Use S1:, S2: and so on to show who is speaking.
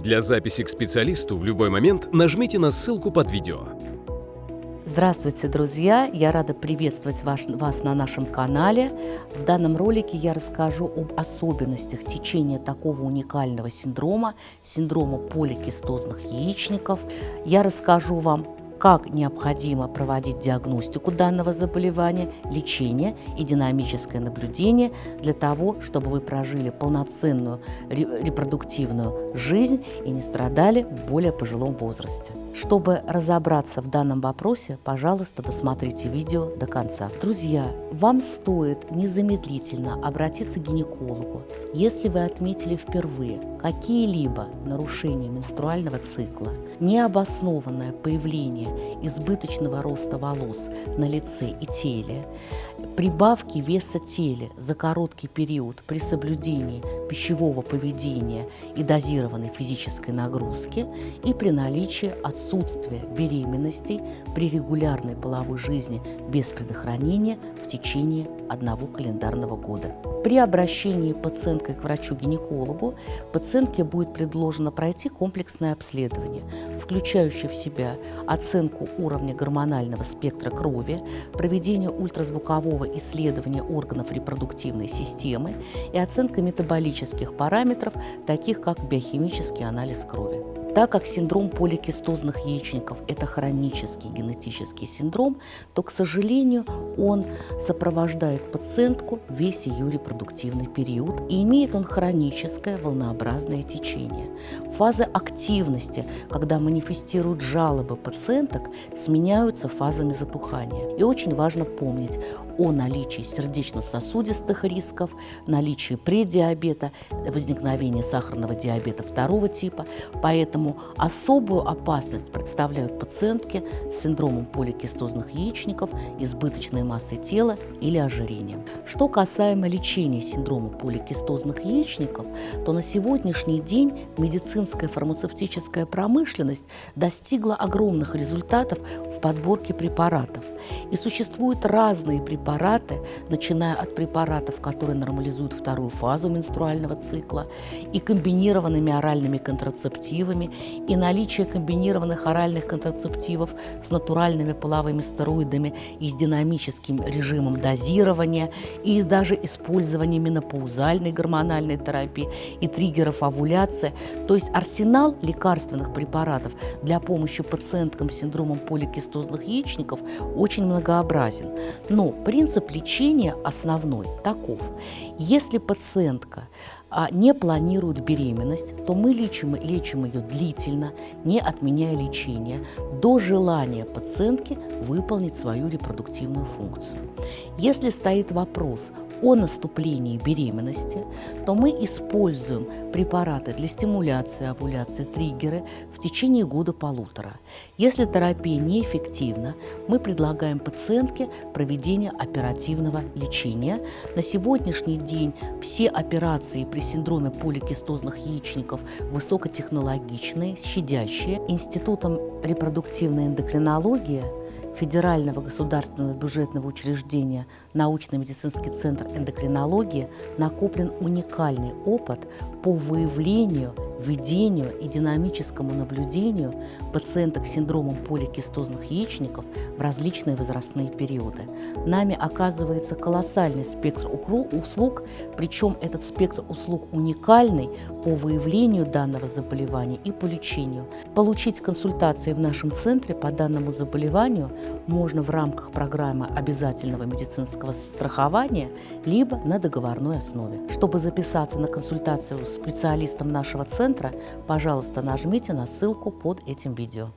S1: Для записи к специалисту в любой момент нажмите на ссылку под видео.
S2: Здравствуйте, друзья! Я рада приветствовать вас, вас на нашем канале. В данном ролике я расскажу об особенностях течения такого уникального синдрома, синдрома поликистозных яичников. Я расскажу вам как необходимо проводить диагностику данного заболевания, лечение и динамическое наблюдение для того, чтобы вы прожили полноценную репродуктивную жизнь и не страдали в более пожилом возрасте. Чтобы разобраться в данном вопросе, пожалуйста, досмотрите видео до конца. Друзья, вам стоит незамедлительно обратиться к гинекологу, если вы отметили впервые какие-либо нарушения менструального цикла, необоснованное появление избыточного роста волос на лице и теле, прибавки веса теле за короткий период при соблюдении пищевого поведения и дозированной физической нагрузки и при наличии отсутствия беременностей при регулярной половой жизни без предохранения в течение одного календарного года. При обращении пациенткой к врачу-гинекологу пациентке будет предложено пройти комплексное обследование, включающее в себя оценку уровня гормонального спектра крови, проведение ультразвукового исследования органов репродуктивной системы и оценка метаболических параметров, таких как биохимический анализ крови. Так как синдром поликистозных яичников – это хронический генетический синдром, то, к сожалению, он сопровождает пациентку весь ее репродуктивный период и имеет он хроническое волнообразное течение. Фазы активности, когда манифестируют жалобы пациенток, сменяются фазами затухания. И очень важно помнить о наличии сердечно-сосудистых рисков, наличии предиабета, возникновения сахарного диабета второго типа. Поэтому особую опасность представляют пациентки с синдромом поликистозных яичников, избыточной массой тела или ожирением. Что касаемо лечения синдрома поликистозных яичников, то на сегодняшний день медицинская фармацевтическая промышленность достигла огромных результатов в подборке препаратов. И существуют разные препараты, препараты, начиная от препаратов, которые нормализуют вторую фазу менструального цикла, и комбинированными оральными контрацептивами, и наличие комбинированных оральных контрацептивов с натуральными половыми стероидами и с динамическим режимом дозирования, и даже использование менопаузальной гормональной терапии и триггеров овуляции. То есть арсенал лекарственных препаратов для помощи пациенткам с синдромом поликистозных яичников очень многообразен. Но при Принцип лечения основной таков. Если пациентка а, не планирует беременность, то мы лечим, лечим ее длительно, не отменяя лечение, до желания пациентки выполнить свою репродуктивную функцию. Если стоит вопрос о наступлении беременности, то мы используем препараты для стимуляции овуляции, триггеры в течение года-полутора. Если терапия неэффективна, мы предлагаем пациентке проведение оперативного лечения. На сегодняшний день все операции при синдроме поликистозных яичников высокотехнологичные, щадящие. Институтом репродуктивной эндокринологии Федерального государственного бюджетного учреждения научно-медицинский центр эндокринологии накоплен уникальный опыт по выявлению введению и динамическому наблюдению пациенток с синдромом поликистозных яичников в различные возрастные периоды. Нами оказывается колоссальный спектр услуг, причем этот спектр услуг уникальный по выявлению данного заболевания и по лечению. Получить консультации в нашем центре по данному заболеванию можно в рамках программы обязательного медицинского страхования либо на договорной основе. Чтобы записаться на консультацию с специалистом нашего центра, пожалуйста, нажмите на ссылку под этим видео.